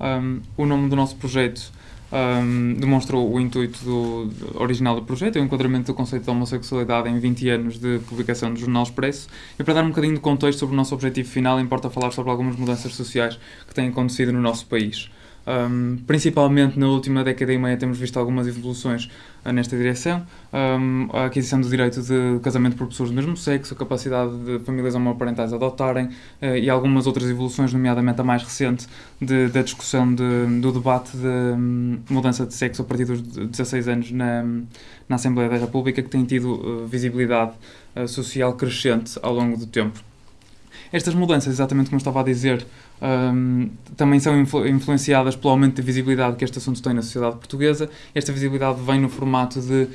Um, o nome do nosso projeto um, demonstra o intuito do, do, original do projeto, é o enquadramento do conceito da homossexualidade em 20 anos de publicação do Jornal Expresso. E para dar um bocadinho de contexto sobre o nosso objetivo final, importa falar sobre algumas mudanças sociais que têm acontecido no nosso país. Um, principalmente na última década e meia temos visto algumas evoluções uh, nesta direção. Um, a aquisição do direito de casamento por pessoas do mesmo sexo, a capacidade de famílias homoparentais adotarem uh, e algumas outras evoluções, nomeadamente a mais recente, de, da discussão de, do debate de um, mudança de sexo a partir dos 16 anos na, na Assembleia da República, que tem tido uh, visibilidade social crescente ao longo do tempo. Estas mudanças, exatamente como estava a dizer, um, também são influ influenciadas pelo aumento de visibilidade que este assunto tem na sociedade portuguesa. Esta visibilidade vem no formato de uh,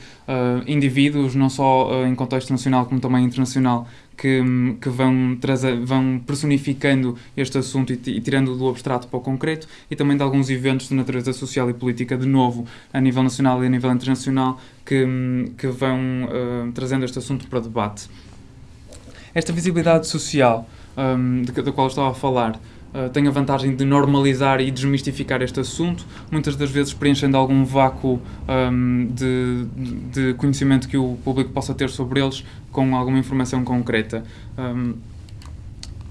indivíduos, não só uh, em contexto nacional como também internacional, que, que vão, trazer, vão personificando este assunto e, e tirando do abstrato para o concreto, e também de alguns eventos de natureza social e política, de novo, a nível nacional e a nível internacional, que, que vão uh, trazendo este assunto para debate. Esta visibilidade social um, da qual estava a falar Uh, tem a vantagem de normalizar e desmistificar este assunto, muitas das vezes preenchendo algum vácuo um, de, de, conhecimento que o público possa ter sobre eles com alguma informação concreta. Um,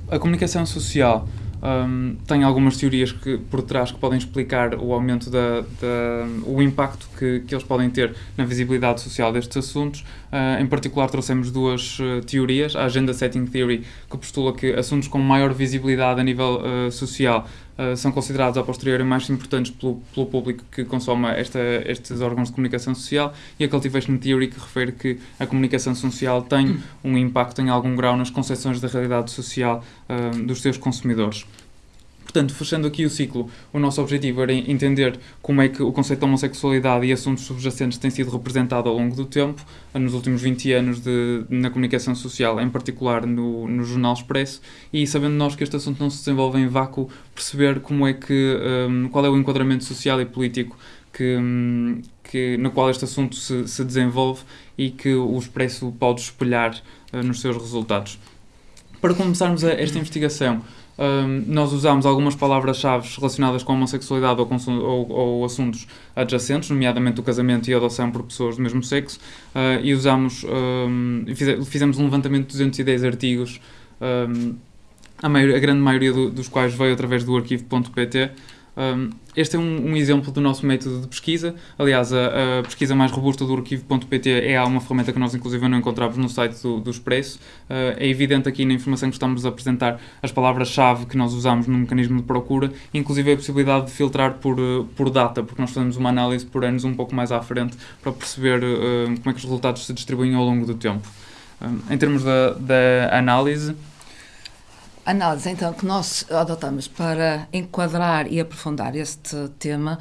a comunicação social um, tem algumas teorias que, por trás que podem explicar o aumento da, da o impacto que, que eles podem ter na visibilidade social destes assuntos. Uh, em particular, trouxemos duas uh, teorias. A Agenda Setting Theory, que postula que assuntos com maior visibilidade a nível uh, social Uh, são considerados a posteriori mais importantes pelo, pelo público que consome esta, estes órgãos de comunicação social e a Cultivation Theory que refere que a comunicação social tem um impacto em algum grau nas concepções da realidade social uh, dos seus consumidores. Portanto, fechando aqui o ciclo, o nosso objetivo era entender como é que o conceito de homossexualidade e assuntos subjacentes tem sido representado ao longo do tempo, nos últimos 20 anos de, na comunicação social, em particular no, no Jornal Expresso, e sabendo nós que este assunto não se desenvolve em vácuo, perceber como é que, um, qual é o enquadramento social e político que, um, que, no qual este assunto se, se desenvolve e que o Expresso pode espelhar uh, nos seus resultados. Para começarmos a, esta investigação, um, nós usamos algumas palavras-chave relacionadas com a homossexualidade ou, com, ou, ou, assuntos adjacentes, nomeadamente o casamento e a adoção por pessoas do mesmo sexo, uh, e usamos, um, fizemos um levantamento de 210 artigos, um, a, maior, a, grande maioria do, dos quais veio através do arquivo.pt, um, este é um, um, exemplo do nosso método de pesquisa. Aliás, a, a pesquisa mais robusta do arquivo.pt é uma ferramenta que nós, inclusive, não encontramos no site do, do Expresso. Uh, é evidente aqui na informação que estamos a apresentar as palavras-chave que nós usamos no mecanismo de procura, inclusive a possibilidade de filtrar por, uh, por data, porque nós fazemos uma análise por anos um pouco mais à frente para perceber uh, como é que os resultados se distribuem ao longo do tempo. em termos da, da análise, análise então que nós adotamos para enquadrar e aprofundar este tema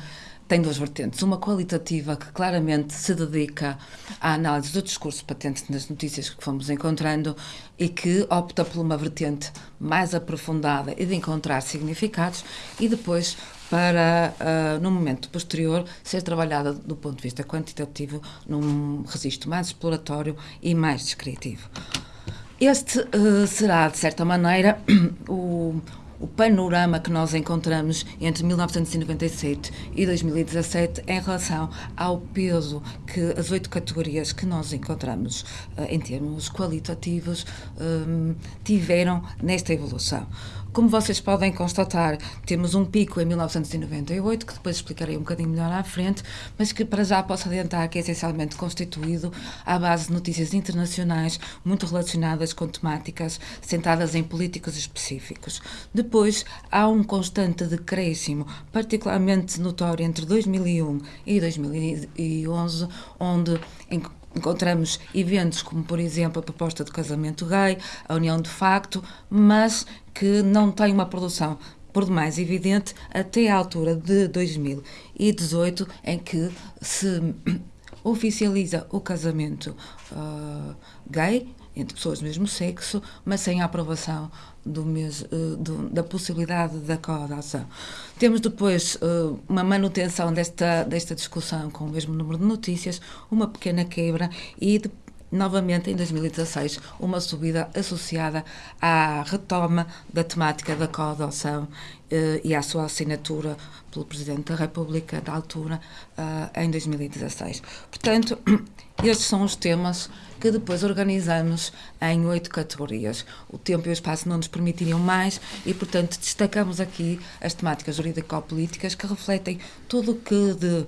tem duas vertentes. Uma qualitativa, que claramente se dedica à análise do discurso patente nas notícias que fomos encontrando e que opta por uma vertente mais aprofundada e de encontrar significados, e depois para, uh, no momento posterior, ser trabalhada do ponto de vista quantitativo num registro mais exploratório e mais descritivo. Este uh, será, de certa maneira, o, o panorama que nós encontramos entre 1997 e 2017 em relação ao peso que as oito categorias que nós encontramos uh, em termos qualitativos um, tiveram nesta evolução. Como vocês podem constatar, temos um pico em 1998, que depois explicarei um bocadinho melhor à frente, mas que para já posso adiantar que é essencialmente constituído à base de notícias internacionais muito relacionadas com temáticas centradas em políticos específicos. Depois, há um constante decréscimo, particularmente notório entre 2001 e 2011, onde encontramos eventos como, por exemplo, a proposta de casamento gay, a união de facto, mas que não tem uma produção por demais evidente até à altura de 2018, em que se oficializa o casamento uh, gay entre pessoas do mesmo sexo, mas sem a aprovação do mesmo, uh, do, da possibilidade da coadoção. Temos depois uh, uma manutenção desta, desta discussão com o mesmo número de notícias, uma pequena quebra e de, novamente em 2016 uma subida associada à retoma da temática da coadoção eh, e à sua assinatura pelo Presidente da República da altura eh, em 2016. Portanto, estes são os temas que depois organizamos em oito categorias. O tempo e o espaço não nos permitiriam mais e, portanto, destacamos aqui as temáticas jurídico-políticas que refletem tudo o que de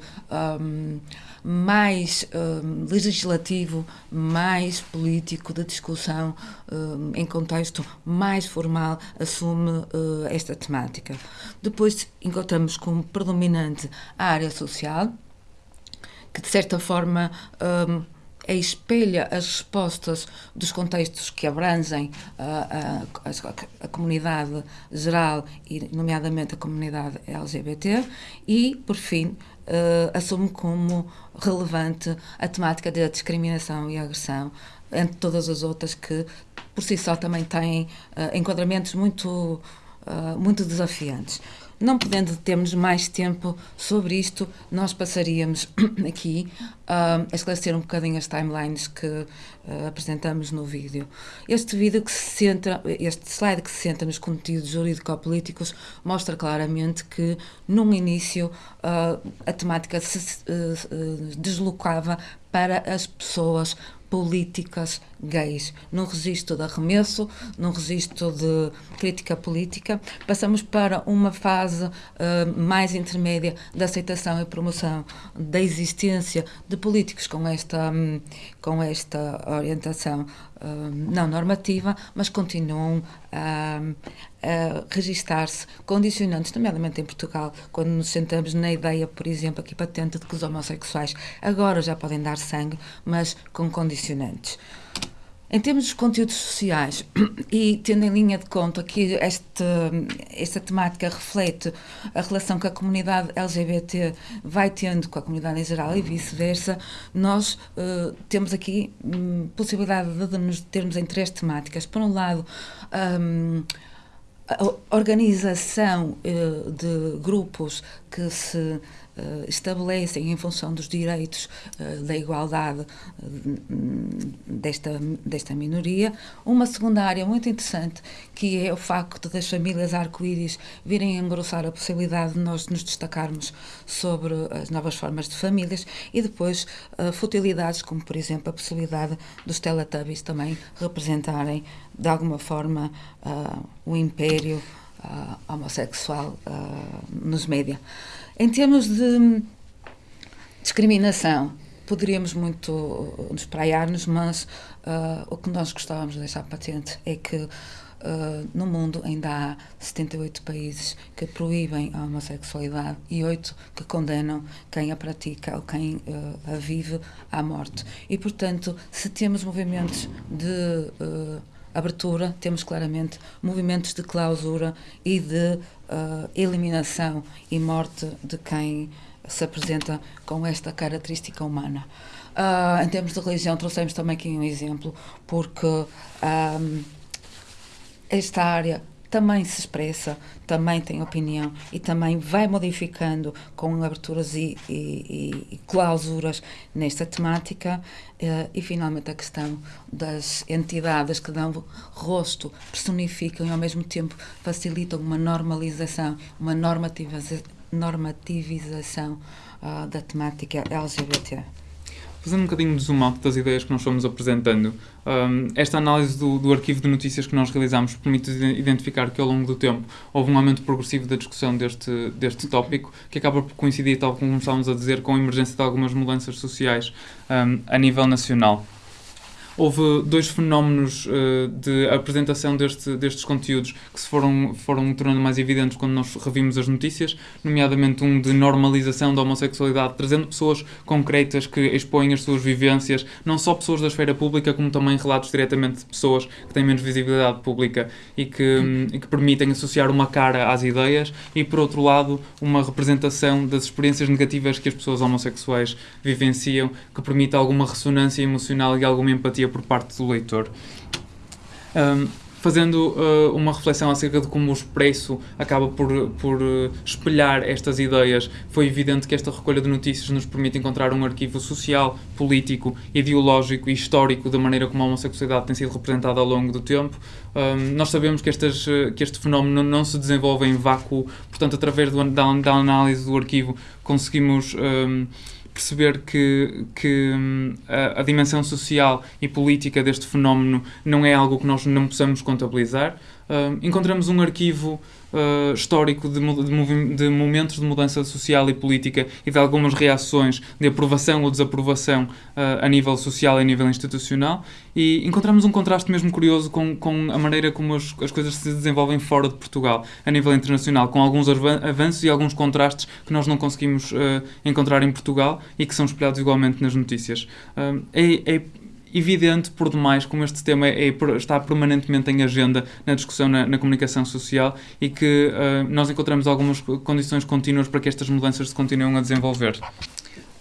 um, mais um, legislativo, mais político, de discussão um, em contexto mais formal, assume uh, esta temática. Depois encontramos predominante a área social, que de certa forma um, espelha as respostas dos contextos que abrangem a, a, a, a, comunidade geral e, nomeadamente, a comunidade LGBT, e, por fim, uh, assume como relevante a temática da discriminação e agressão, entre todas as outras que, por si só, também têm uh, enquadramentos muito, uh, muito desafiantes. Não podendo termos mais tempo sobre isto, nós passaríamos aqui uh, a esclarecer um bocadinho as timelines que uh, apresentamos no vídeo. Este vídeo que se centra, este slide que se centra nos conteúdos jurídico-políticos mostra claramente que, num início, uh, a temática se deslocava para as pessoas políticas gays, num registro de arremesso, num registro de crítica política. Passamos para uma fase uh, mais intermédia da aceitação e promoção da existência de políticos com esta, um, com esta orientação uh, não normativa, mas continuam a, a registar-se condicionantes, nomeadamente em Portugal, quando nos sentamos na ideia, por exemplo, aqui patente de que os homossexuais agora já podem dar sangue, mas com condicionantes. Em termos dos conteúdos sociais, e tendo em linha de conta que este, esta temática reflete a relação que a comunidade LGBT vai tendo com a comunidade em geral e vice-versa, nós uh, temos aqui um, possibilidade de nos termos em três temáticas. Por um lado, um, a organização uh, de grupos que se estabelecem em função dos direitos uh, da igualdade uh, desta, desta minoria. Uma segunda área muito interessante, que é o facto das famílias arco-íris virem engrossar a possibilidade de nós nos destacarmos sobre as novas formas de famílias e depois futilidades, como por exemplo a possibilidade dos Teletubbies também representarem de alguma forma o império homossexual nos média. Em termos de discriminação, poderíamos muito nos praiar-nos, mas uh, o que nós gostávamos de deixar patente é que uh, no mundo ainda há 78 países que proíbem a homossexualidade e 8 que condenam quem a pratica ou quem uh, a vive à morte. E, portanto, se temos movimentos de abertura, temos claramente movimentos de clausura e de uh, eliminação e morte de quem se apresenta com esta característica humana. Uh, em termos de religião, trouxemos também aqui um exemplo, porque ah, esta área também se expressa, também tem opinião e também vai modificando com aberturas e, e, e clausuras nesta temática. Uh, e finalmente a questão das entidades que dão rosto, personificam e ao mesmo tempo facilitam uma normalização, uma normativiza normativização uh, da temática LGBT. Fazendo um bocadinho de zoom out das ideias que nós fomos apresentando, um, esta análise do, do, arquivo de notícias que nós realizamos permite identificar que ao longo do tempo houve um aumento progressivo da discussão deste, deste tópico, que acaba por coincidir, tal como estávamos a dizer, com a emergência de algumas mudanças sociais um, a nível nacional houve dois fenómenos uh, de apresentação deste, destes conteúdos que se foram, foram tornando mais evidentes quando nós revimos as notícias, nomeadamente um de normalização da homossexualidade, trazendo pessoas concretas que expõem as suas vivências, não só pessoas da esfera pública, como também relatos diretamente de pessoas que têm menos visibilidade pública e que, e que permitem associar uma cara às ideias, e por outro lado, uma representação das experiências negativas que as pessoas homossexuais vivenciam, que permite alguma ressonância emocional e alguma empatia por parte do leitor. Um, fazendo uh, uma reflexão acerca de como o Expresso acaba por, por uh, espelhar estas ideias, foi evidente que esta recolha de notícias nos permite encontrar um arquivo social, político, ideológico e histórico da maneira como a homossexualidade tem sido representada ao longo do tempo. Um, nós sabemos que, estas, que este fenómeno não se desenvolve em vácuo, portanto, através do, da, da análise do arquivo, conseguimos. Um, perceber que, que hum, a, a, dimensão social e política deste fenómeno não é algo que nós não possamos contabilizar. Uh, encontramos um arquivo uh, histórico de, de, de, momentos de mudança social e política e de algumas reações de aprovação ou desaprovação uh, a nível social e a nível institucional e encontramos um contraste mesmo curioso com, com a maneira como as, as coisas se desenvolvem fora de Portugal, a nível internacional, com alguns avanços e alguns contrastes que nós não conseguimos encontrar em Portugal e que são espelhados igualmente nas notícias. é, é evidente por demais como este tema é, é, está permanentemente em agenda na discussão na, na comunicação social e que uh, nós encontramos algumas condições contínuas para que estas mudanças se continuem a desenvolver.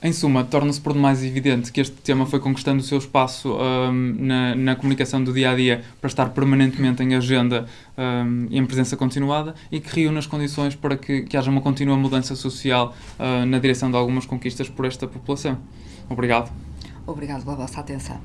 Em suma, torna-se por demais evidente que este tema foi conquistando o seu espaço um, na, na, comunicação do dia a dia para estar permanentemente em agenda um, e em presença continuada e que reúne as condições para que, que haja uma contínua mudança social uh, na direção de algumas conquistas por esta população. Obrigado. Obrigado pela vossa atenção.